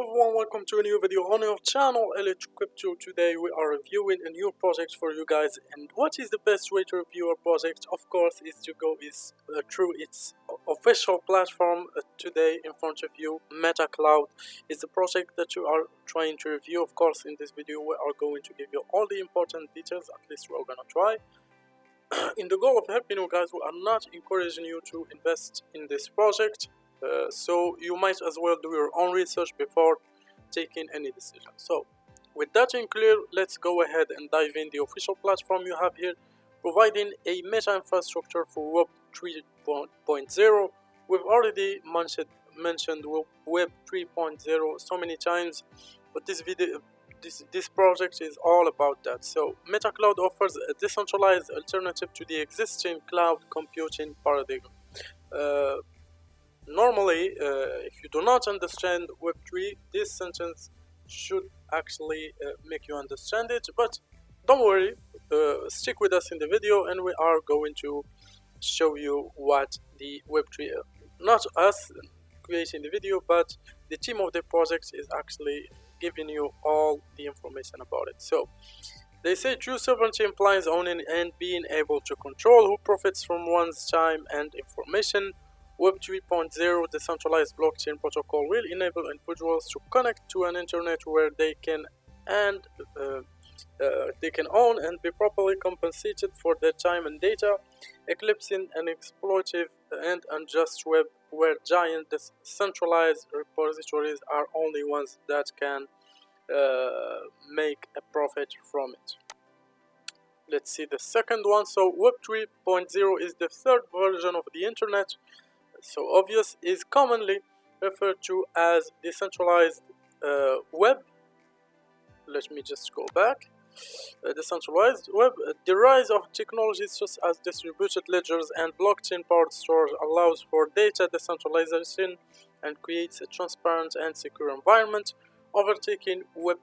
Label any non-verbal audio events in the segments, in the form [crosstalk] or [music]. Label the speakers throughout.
Speaker 1: Hello everyone, welcome to a new video on our channel LH Crypto. Today we are reviewing a new project for you guys. And what is the best way to review a project? Of course is to go is uh, through its official platform uh, today in front of you Meta Cloud is the project that you are trying to review. Of course in this video we are going to give you all the important details. At least we're gonna try. [clears throat] In the goal of helping you guys we are not encouraging you to invest in this project uh, so you might as well do your own research before taking any decision so with that in clear let's go ahead and dive in the official platform you have here providing a meta infrastructure for web 3.0 we've already mentioned mentioned web 3.0 so many times but this video this, this project is all about that. So MetaCloud offers a decentralized alternative to the existing cloud computing paradigm. Uh, normally, uh, if you do not understand Web3, this sentence should actually uh, make you understand it, but don't worry, uh, stick with us in the video and we are going to show you what the Web3, not us creating the video, but the team of the project is actually giving you all the information about it. So they say true sovereignty implies owning and being able to control who profits from one's time and information. Web 3.0 decentralized blockchain protocol will enable individuals to connect to an internet where they can and uh, uh, they can own and be properly compensated for their time and data, eclipsing an exploitative and unjust web where giant decentralized repositories are only ones that can uh, make a profit from it. Let's see the second one. So Web 3.0 is the third version of the internet. So obvious is commonly referred to as decentralized uh, web. Let me just go back uh, decentralized web. Uh, the rise of technologies such as distributed ledgers and blockchain-powered stores allows for data decentralization and creates a transparent and secure environment, overtaking Web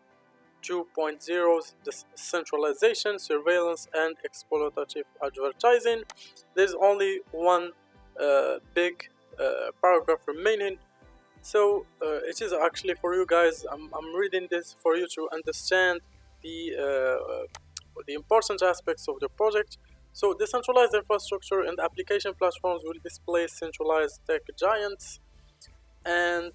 Speaker 1: 2.0's decentralization, surveillance, and exploitative advertising. There's only one uh, big uh, paragraph remaining so uh, it is actually for you guys I'm, I'm reading this for you to understand the, uh, the important aspects of the project. So decentralized infrastructure and application platforms will displace centralized tech giants and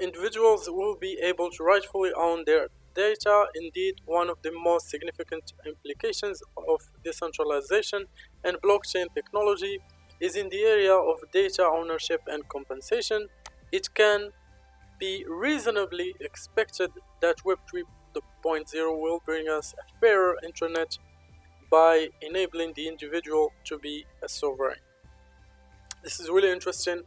Speaker 1: individuals will be able to rightfully own their data. Indeed, one of the most significant implications of decentralization and blockchain technology is in the area of data ownership and compensation. It can be reasonably expected that Web 3.0 will bring us a fairer internet by enabling the individual to be a sovereign. This is really interesting.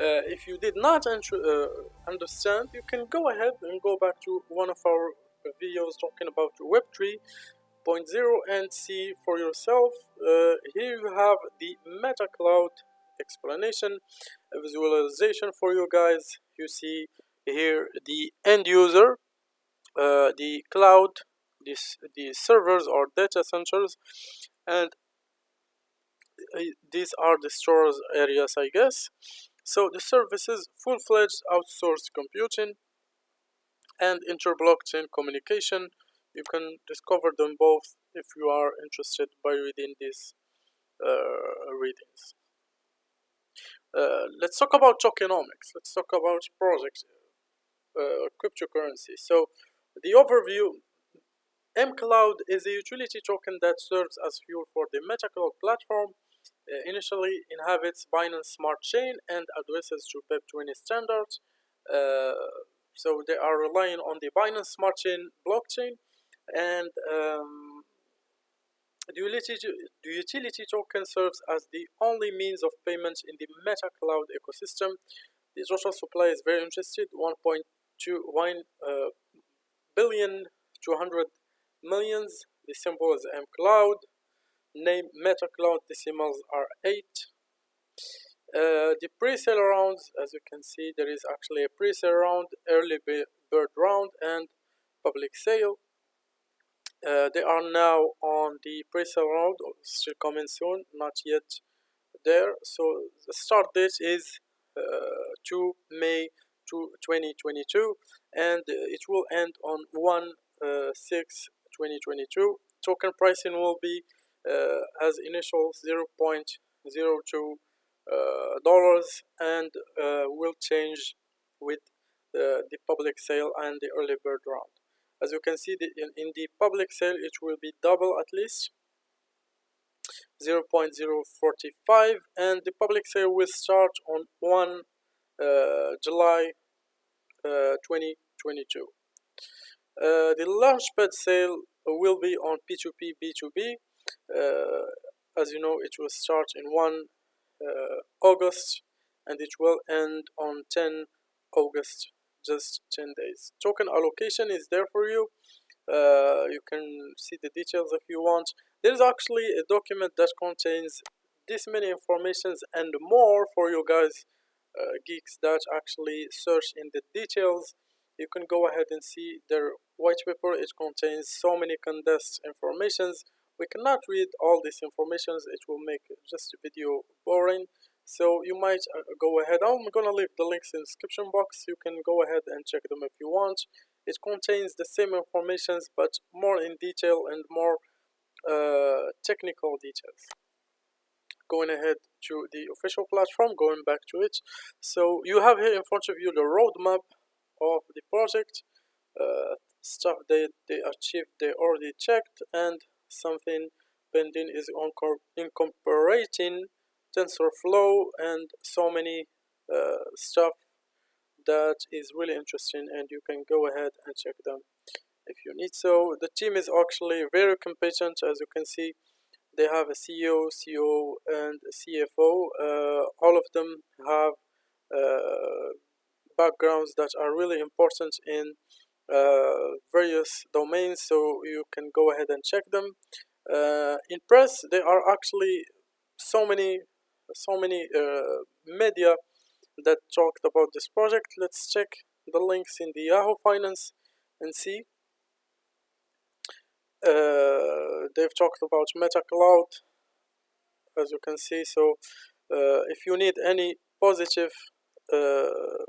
Speaker 1: Uh, if you did not uh, understand, you can go ahead and go back to one of our videos talking about Web 3.0 and see for yourself. Uh, here you have the Meta Cloud explanation, a visualization for you guys. You see here the end user uh, the cloud this the servers or data centers and uh, these are the stores areas i guess so the services full-fledged outsourced computing and inter-blockchain communication you can discover them both if you are interested by reading these uh, readings uh, let's talk about tokenomics let's talk about projects uh, cryptocurrency. So the overview, mCloud is a utility token that serves as fuel for the MetaCloud platform. Uh, initially inhabits Binance Smart Chain and addresses to BEP20 standards. Uh, so they are relying on the Binance Smart Chain blockchain and um, the utility, the utility token serves as the only means of payment in the Meta Cloud ecosystem. The total supply is very interested, 1.2 to 1 uh, billion 200 millions. The symbol is M cloud. Name Meta Cloud decimals are 8. Uh, the pre-sale rounds, as you can see, there is actually a pre-sale round, early bird round, and public sale. Uh, they are now on the pre-sale round, still coming soon, not yet there. So the start date is uh, 2 May 2022 and it will end on 1 uh, 6 2022 token pricing will be uh, as initial 0.02 uh, dollars and uh, will change with the, the public sale and the early bird round as you can see the, in, in the public sale it will be double at least 0.045 and the public sale will start on 1 uh, July uh, 2022. Uh, the launchpad sale will be on P2P B2B. Uh, as you know, it will start in 1 uh, August and it will end on 10 August, just 10 days. Token allocation is there for you. Uh, you can see the details if you want. There is actually a document that contains this many informations and more for you guys uh, geeks that actually search in the details you can go ahead and see their white paper it contains so many condensed informations we cannot read all these informations it will make just a video boring. So you might uh, go ahead. I'm gonna leave the links in the description box. You can go ahead and check them if you want. It contains the same informations but more in detail and more uh, technical details. Going ahead to the official platform going back to it. So you have here in front of you the roadmap of the project. Uh, stuff they, they achieved they already checked and something pending is incorporating TensorFlow and so many uh, stuff that is really interesting and you can go ahead and check them. If you need so the team is actually very competent. As you can see they have a CEO, CEO and CFO uh, all of them have uh, backgrounds that are really important in various domains so you can go ahead and check them. Uh, in press there are actually so many so many uh, media that talked about this project. Let's check the links in the Yahoo Finance and see. Uh, they've talked about Meta Cloud as you can see. So uh, if you need any positive uh,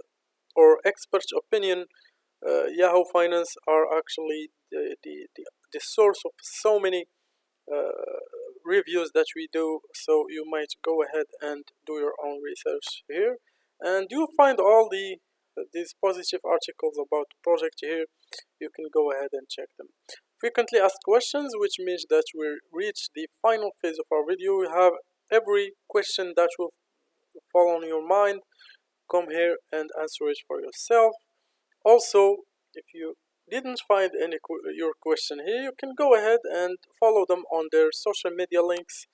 Speaker 1: or expert opinion uh, Yahoo Finance are actually the, the, the, the source of so many uh, reviews that we do. So you might go ahead and do your own research here. And you'll find all the these positive articles about project here. You can go ahead and check them. Frequently asked questions which means that we reach the final phase of our video. We have every question that will fall on your mind. Come here and answer it for yourself also if you didn't find any your question here you can go ahead and follow them on their social media links.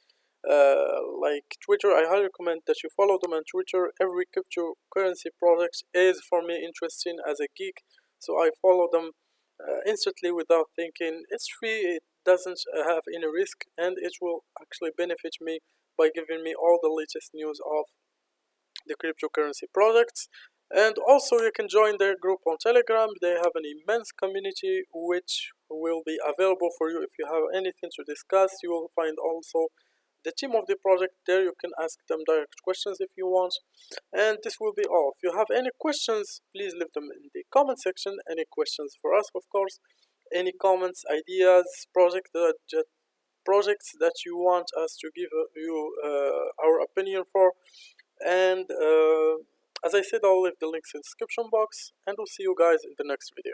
Speaker 1: Uh, like Twitter I highly recommend that you follow them on Twitter. Every cryptocurrency project is for me interesting as a geek so I follow them uh, instantly without thinking. It's free it doesn't uh, have any risk and it will actually benefit me by giving me all the latest news of the cryptocurrency products and also you can join their group on telegram. They have an immense community which will be available for you. If you have anything to discuss you will find also the team of the project there. You can ask them direct questions if you want. And this will be all. If you have any questions please leave them in the comment section. Any questions for us of course. Any comments ideas project that projects that you want us to give you uh, our opinion for. And uh, as I said I'll leave the links in the description box and we'll see you guys in the next video